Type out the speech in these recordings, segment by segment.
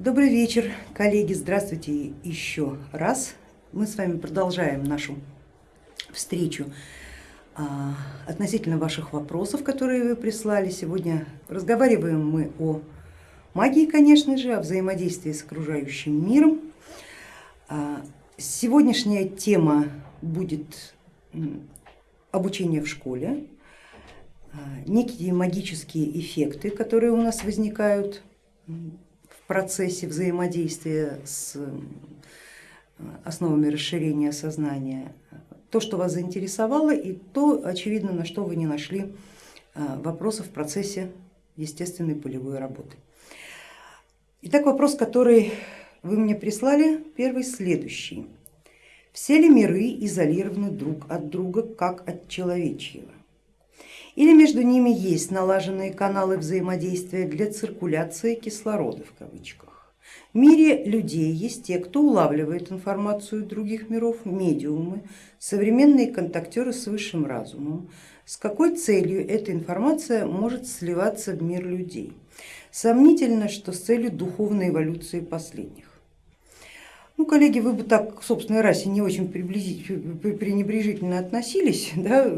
Добрый вечер, коллеги, здравствуйте еще раз. Мы с вами продолжаем нашу встречу а, относительно ваших вопросов, которые вы прислали. Сегодня разговариваем мы о магии, конечно же, о взаимодействии с окружающим миром. А, сегодняшняя тема будет обучение в школе, а, некие магические эффекты, которые у нас возникают процессе взаимодействия с основами расширения сознания, то, что вас заинтересовало и то, очевидно, на что вы не нашли а, вопросов в процессе естественной полевой работы. Итак, вопрос, который вы мне прислали, первый следующий. Все ли миры изолированы друг от друга, как от человечьего? Или между ними есть налаженные каналы взаимодействия для циркуляции кислорода в кавычках? В мире людей есть те, кто улавливает информацию других миров, медиумы, современные контактеры с высшим разумом. С какой целью эта информация может сливаться в мир людей? Сомнительно, что с целью духовной эволюции последних. Ну, коллеги, вы бы так к собственной расе не очень пренебрежительно относились, да?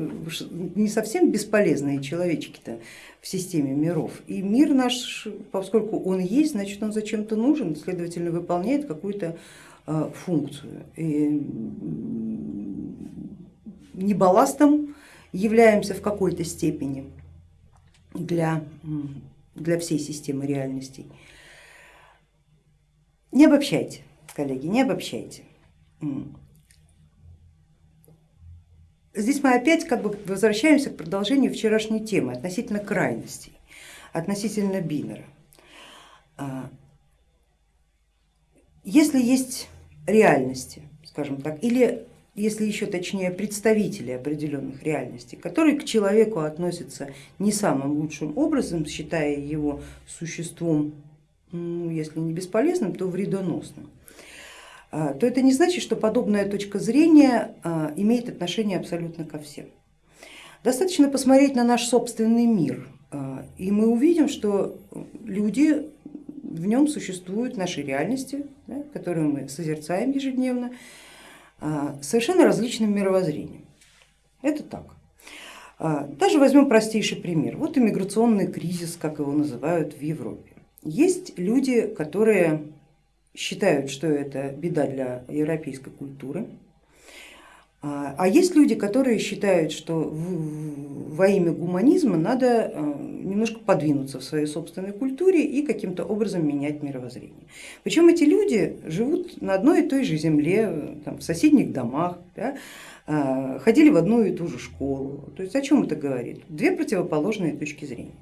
не совсем бесполезные человечки-то в системе миров. И мир наш, поскольку он есть, значит он зачем-то нужен, следовательно выполняет какую-то а, функцию. И не балластом являемся в какой-то степени для, для всей системы реальностей. Не обобщайте коллеги, не обобщайте. Здесь мы опять как бы возвращаемся к продолжению вчерашней темы относительно крайностей, относительно бинера. А, если есть реальности, скажем так, или если еще точнее представители определенных реальностей, которые к человеку относятся не самым лучшим образом, считая его существом, ну, если не бесполезным, то вредоносным, а, то это не значит, что подобная точка зрения а, имеет отношение абсолютно ко всем. Достаточно посмотреть на наш собственный мир, а, и мы увидим, что люди в нем существуют, наши реальности, да, которые мы созерцаем ежедневно, совершенно различным мировоззрением. Это так. Даже возьмем простейший пример. Вот иммиграционный кризис, как его называют в Европе. Есть люди, которые считают, что это беда для европейской культуры. А, а есть люди, которые считают, что во имя гуманизма надо э, немножко подвинуться в своей собственной культуре и каким-то образом менять мировоззрение. Причем эти люди живут на одной и той же земле, там, в соседних домах, да, а, ходили в одну и ту же школу. То есть о чем это говорит? Две противоположные точки зрения.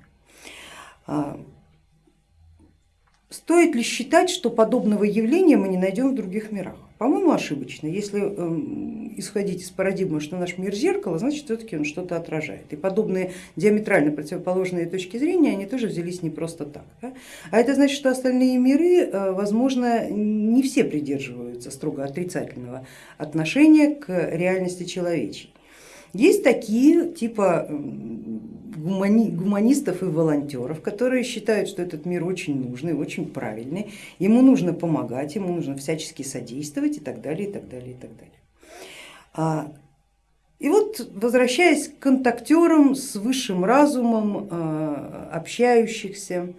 Стоит ли считать, что подобного явления мы не найдем в других мирах? По-моему, ошибочно. Если эм, исходить из парадигмы, что наш мир зеркало, значит все-таки он что-то отражает. И подобные диаметрально противоположные точки зрения, они тоже взялись не просто так. Да? А это значит, что остальные миры, э, возможно, не все придерживаются строго отрицательного отношения к реальности человечей. Есть такие типа гумани, гуманистов и волонтеров, которые считают, что этот мир очень нужный, очень правильный, ему нужно помогать, ему нужно всячески содействовать и так далее, и так далее, и так далее. А, и вот возвращаясь к контактерам с высшим разумом, а, общающихся,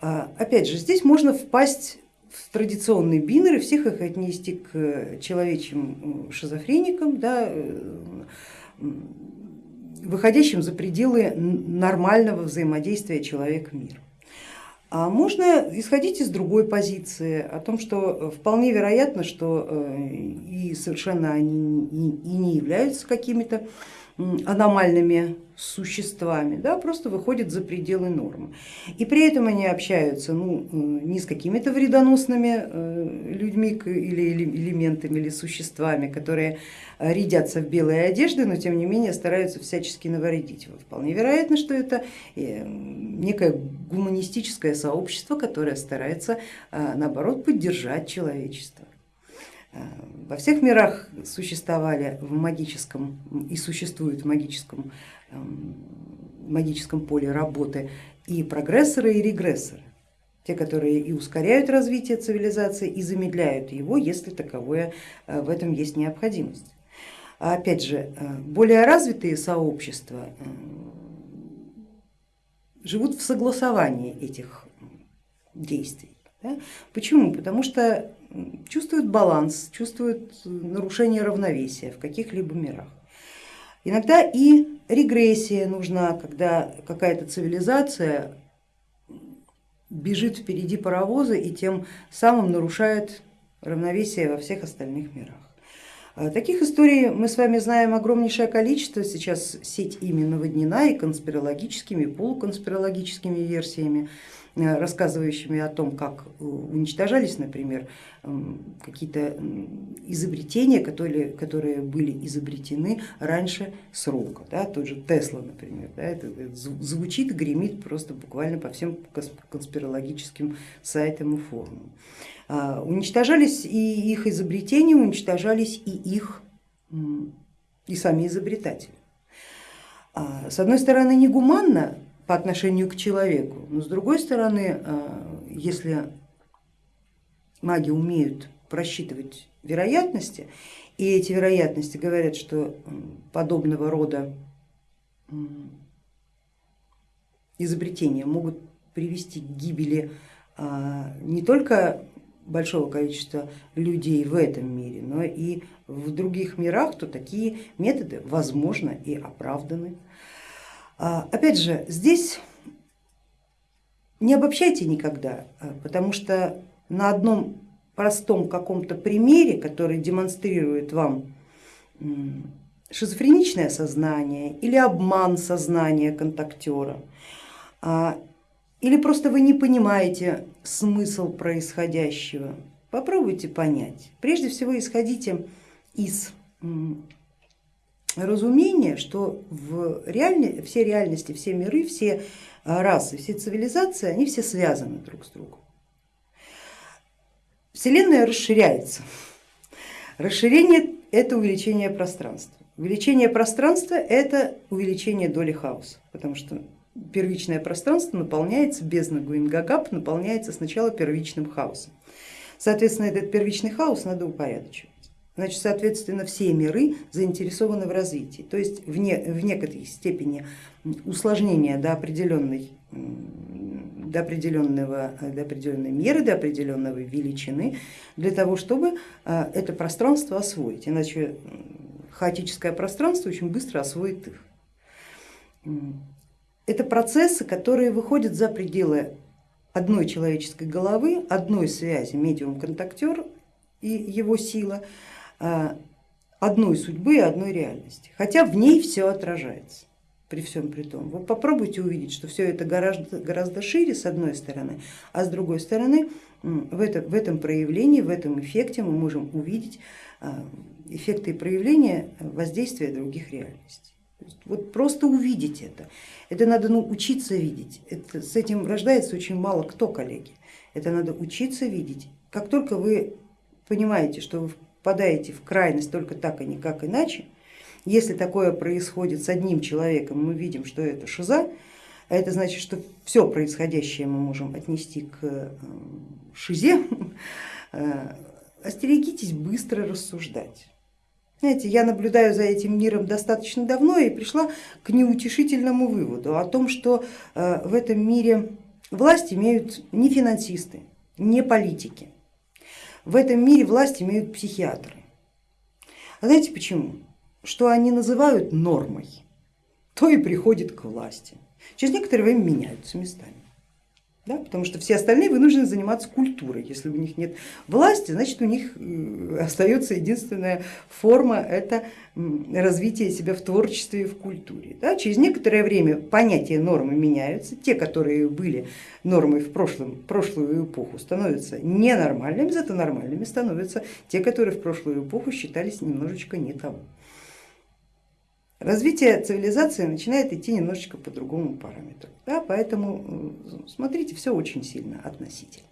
а, опять же, здесь можно впасть в традиционные бинеры, всех их отнести к человечьим шизофреникам, да, э, выходящим за пределы нормального взаимодействия человек-мир. А можно исходить из другой позиции, о том, что вполне вероятно, что э, и совершенно они и не являются какими-то аномальными существами, да, просто выходят за пределы нормы. И при этом они общаются ну, э, не с какими-то вредоносными э, людьми или элементами или существами, которые рядятся в белые одежды, но тем не менее стараются всячески навредить. Вполне вероятно, что это э, некое гуманистическое сообщество, которое старается наоборот поддержать человечество. Во всех мирах существовали в магическом и существуют в магическом, эм, магическом поле работы и прогрессоры, и регрессоры. те, которые и ускоряют развитие цивилизации, и замедляют его, если таковое э, в этом есть необходимость. А опять же, э, более развитые сообщества э, живут в согласовании этих действий. Да? Почему? Потому что чувствуют баланс, чувствуют нарушение равновесия в каких-либо мирах. Иногда и регрессия нужна, когда какая-то цивилизация бежит впереди паровоза и тем самым нарушает равновесие во всех остальных мирах. А таких историй мы с вами знаем огромнейшее количество, сейчас сеть ими наводнена и конспирологическими, и полуконспирологическими версиями. Э, рассказывающими о том, как э, уничтожались, например, какие-то изобретения, которые, которые были изобретены раньше срока. Да, тот же Тесла, например, да, это звучит, гремит просто буквально по всем конспирологическим сайтам и форумам. А, уничтожались и их изобретения, уничтожались и их, и сами изобретатели. А, с одной стороны, негуманно по отношению к человеку. Но с другой стороны, э, если маги умеют просчитывать вероятности, и эти вероятности говорят, что подобного рода изобретения могут привести к гибели а, не только большого количества людей в этом мире, но и в других мирах, то такие методы возможно и оправданы. А, опять же, здесь не обобщайте никогда, а, потому что на одном простом каком-то примере, который демонстрирует вам шизофреничное сознание или обман сознания контактера, а, или просто вы не понимаете смысл происходящего, попробуйте понять. Прежде всего исходите из разумение, что в реальне, все реальности, все миры, все а, расы, все цивилизации, они все связаны друг с другом. Вселенная расширяется. Расширение это увеличение пространства. Увеличение пространства это увеличение доли хаоса, потому что первичное пространство наполняется, бездна Гинунгагап наполняется сначала первичным хаосом. Соответственно, этот первичный хаос надо упорядочивать. Значит, соответственно, все миры заинтересованы в развитии, то есть в, не, в некоторой степени усложнения до определенной до, определенного, до определенной меры, до определенного величины, для того, чтобы а, это пространство освоить, иначе хаотическое пространство очень быстро освоит их. Это процессы, которые выходят за пределы одной человеческой головы, одной связи медиум-контактер и его сила, одной судьбы и одной реальности, хотя в ней все отражается при всем при том. Вы попробуйте увидеть, что все это гораздо, гораздо шире с одной стороны, а с другой стороны в, это, в этом проявлении, в этом эффекте мы можем увидеть э, эффекты и проявления воздействия других реальностей. Вот просто увидеть это, это надо ну, учиться видеть, это, с этим рождается очень мало кто, коллеги, это надо учиться видеть. Как только вы понимаете, что вы впадаете в крайность только так и никак иначе, если такое происходит с одним человеком, мы видим, что это шиза, а это значит, что все происходящее мы можем отнести к э, шизе, э, остерегитесь быстро рассуждать. Знаете, я наблюдаю за этим миром достаточно давно и пришла к неутешительному выводу о том, что э, в этом мире власть имеют не финансисты, не политики, в этом мире власть имеют психиатры. А знаете почему? Что они называют нормой, то и приходит к власти. Через некоторое время меняются местами да, потому что все остальные вынуждены заниматься культурой. Если у них нет власти, значит у них э, остается единственная форма, это развитие себя в творчестве и в культуре. Да. Через некоторое время понятия нормы меняются, те, которые были нормой в прошлом, прошлую эпоху, становятся ненормальными, зато нормальными становятся те, которые в прошлую эпоху считались немножечко не того. Развитие цивилизации начинает идти немножечко по другому параметру, да, поэтому смотрите, все очень сильно относительно.